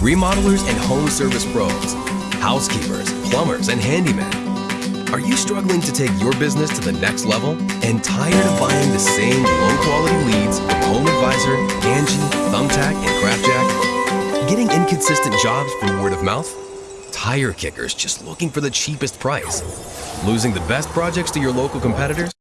remodelers and home service pros, housekeepers, plumbers, and handymen. Are you struggling to take your business to the next level and tired of buying the same low-quality leads from Home Advisor, Angi, Thumbtack, and CraftJack? Getting inconsistent jobs from word of mouth? Tire kickers just looking for the cheapest price? Losing the best projects to your local competitors?